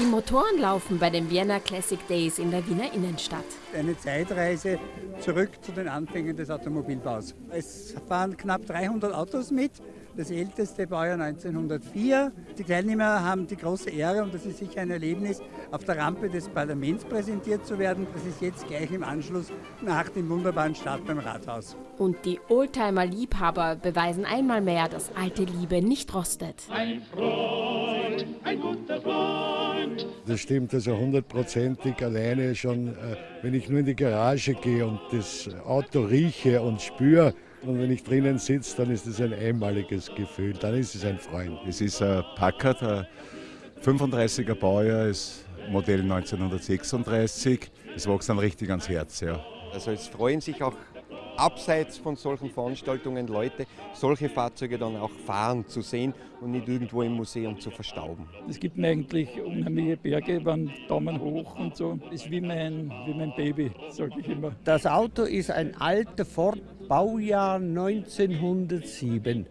Die Motoren laufen bei den Vienna Classic Days in der Wiener Innenstadt. Eine Zeitreise zurück zu den Anfängen des Automobilbaus. Es fahren knapp 300 Autos mit, das älteste Baujahr 1904. Die Teilnehmer haben die große Ehre und das ist sicher ein Erlebnis, auf der Rampe des Parlaments präsentiert zu werden. Das ist jetzt gleich im Anschluss nach dem wunderbaren Start beim Rathaus. Und die Oldtimer-Liebhaber beweisen einmal mehr, dass alte Liebe nicht rostet. Ein Freund, ein guter Freund. Das stimmt also hundertprozentig alleine schon, äh, wenn ich nur in die Garage gehe und das Auto rieche und spüre. Und wenn ich drinnen sitze, dann ist es ein einmaliges Gefühl, dann ist es ein Freund. Es ist ein Packard, ein 35er Baujahr, ist Modell 1936. Es wächst dann richtig ans Herz. Ja. Also es freuen sich auch abseits von solchen Veranstaltungen Leute, solche Fahrzeuge dann auch fahren zu sehen und nicht irgendwo im Museum zu verstauben. Es gibt mir eigentlich unheimliche Berge, waren Daumen hoch und so. Ist wie mein, wie mein Baby, sage ich immer. Das Auto ist ein alter Ford, Baujahr 1907.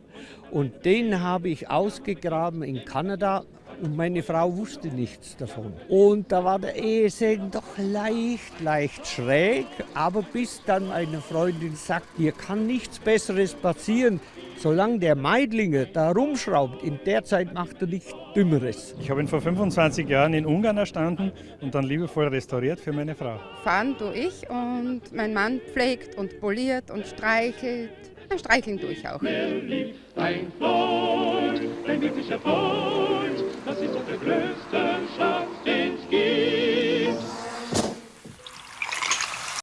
Und den habe ich ausgegraben in Kanada und meine Frau wusste nichts davon. Und da war der Ehesegen doch leicht, leicht schräg, aber bis dann eine Freundin sagt, hier kann nichts Besseres passieren, solange der Meidlinger da rumschraubt, in der Zeit macht er nichts Dümmeres. Ich habe ihn vor 25 Jahren in Ungarn erstanden und dann liebevoll restauriert für meine Frau. Fahren tue ich und mein Mann pflegt und poliert und streichelt. Ein Streicheln tue ich auch. Wer liebt ein Freund, ein wirklicher Freund,